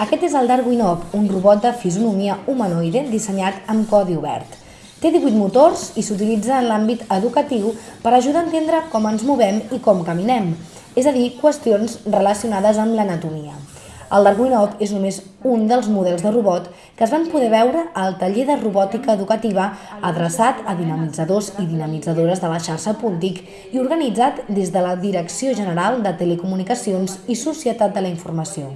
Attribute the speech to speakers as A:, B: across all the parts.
A: el Darwinov, un robot de fisonomia humanoide dissenyat amb codi obert. Té 18 motors i s'utilitza en l'àmbit educatiu per ajudar a entendre com ens movem i com caminem, és a dir, qüestions relacionades amb l'anatomia. El Darwinov és només un dels models de robot que es van poder veure al taller de robòtica educativa adreçat a dinamitzadors i dinamitzadores de la xarxa Puntic i organitzat des de la Direcció General de Telecomunicacions i Societat de la Informació.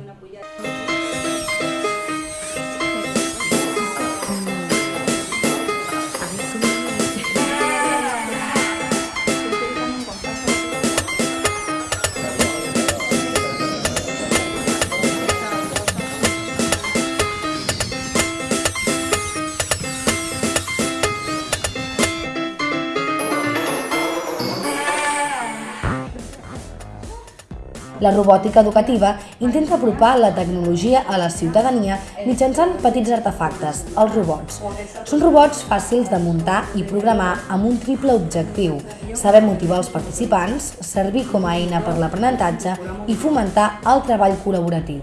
A: La robòtica educativa intenta apropar la tecnologia a la ciutadania mitjançant petits artefactes, els robots. Són robots fàcils de muntar i programar amb un triple objectiu, saber motivar els participants, servir com a eina per l'aprenentatge i fomentar el treball col·laboratiu.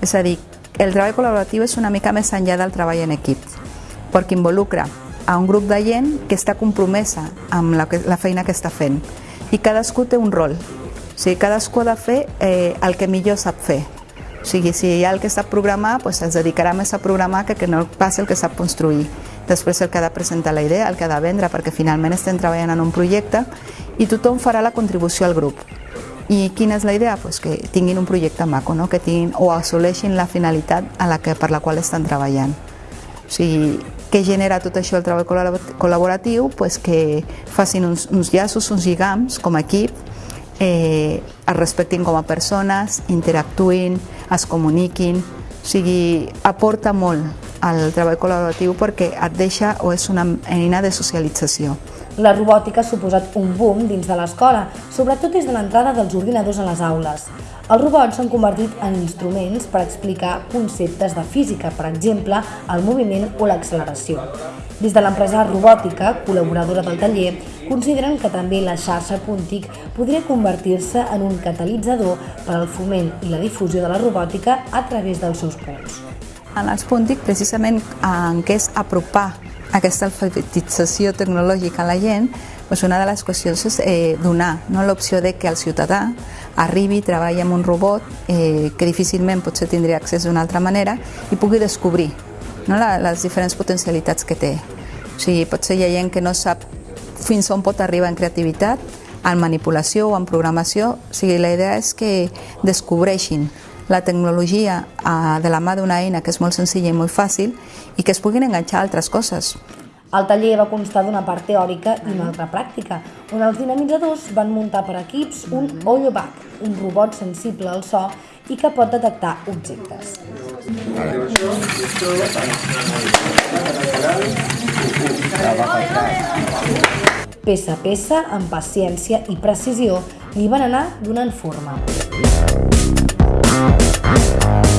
B: És a dir, el treball col·laboratiu és una mica més enllà del treball en equip, perquè involucra a un grup de gent que està compromesa amb la, feina que està fent i cadascú té un rol sigui, cadascú ha de fer eh, el que millor sap fer. O sigui, si hi ha el que sap programar, doncs es dedicarà més a programar que que no passi el que sap construir. Després el que ha de presentar la idea, el que ha de vendre, perquè finalment estem treballant en un projecte i tothom farà la contribució al grup. I quina és la idea? Pues que tinguin un projecte maco, no? que tinguin, o assoleixin la finalitat a la que, per la qual estan treballant. O sigui, què genera tot això el treball col·laboratiu? Pues que facin uns, uns llaços, uns lligams com a equip, eh, es respectin com a persones, interactuïn, es comuniquin, o sigui, aporta molt al treball col·laboratiu perquè et deixa o és una eina de socialització.
A: La robòtica ha suposat un boom dins de l'escola, sobretot des de l'entrada dels ordinadors a les aules. Els robots s'han convertit en instruments per explicar conceptes de física, per exemple, el moviment o l'acceleració. Des de l'empresa robòtica, col·laboradora del taller, consideren que també la xarxa Puntic podria convertir-se en un catalitzador per al foment i la difusió de la robòtica a través dels seus punts.
B: En els Puntic, precisament en què és apropar aquesta alfabetització tecnològica a la gent, doncs una de les qüestions és eh, donar no, l'opció de que el ciutadà arribi, treballi amb un robot eh, que difícilment potser tindria accés d'una altra manera i pugui descobrir no, la, les diferents potencialitats que té. O sigui, potser hi ha gent que no sap fins on pot arribar en creativitat, en manipulació o en programació. O sigui, la idea és que descobreixin la tecnologia eh, de la mà d'una eina que és molt senzilla i molt fàcil i que es puguin enganxar a altres coses.
A: El taller va constar d'una part teòrica i una altra pràctica, on els dinamitzadors van muntar per equips un Oyobac, un robot sensible al so i que pot detectar objectes. Peça a peça, amb paciència i precisió, li van anar donant forma. Música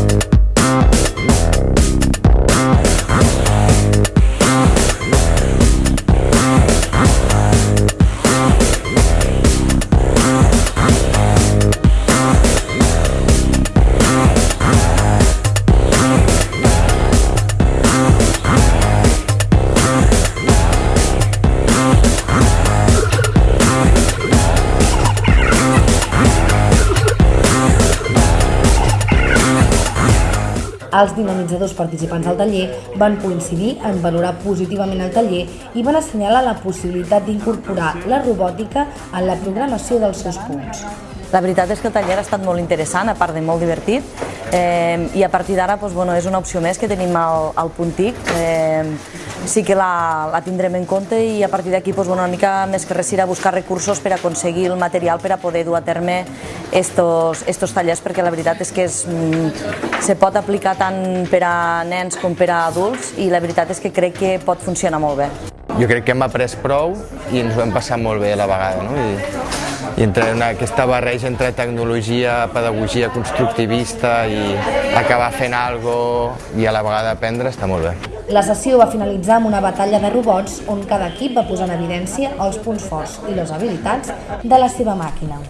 A: Els dinamitzadors participants del taller van coincidir en valorar positivament el taller i van assenyalar la possibilitat d'incorporar la robòtica en la programació dels seus punts.
C: La veritat és que el taller ha estat molt interessant, a part de molt divertit, eh, i a partir d'ara doncs, bueno, és una opció més que tenim al, al Puntic. Eh, sí que la, la tindrem en compte i a partir d'aquí doncs, bueno, una mica més que res a buscar recursos per aconseguir el material per a poder dur a terme estos, estos tallers, perquè la veritat és que és, mm, se pot aplicar tant per a nens com per a adults i la veritat és que crec que pot funcionar molt bé.
D: Jo crec que hem après prou i ens ho hem passat molt bé a la vegada. No? I i entre una, aquesta barreja entre tecnologia, pedagogia constructivista i acabar fent algo i a la vegada aprendre està molt bé.
A: La sessió va finalitzar amb una batalla de robots on cada equip va posar en evidència els punts forts i les habilitats de la seva màquina.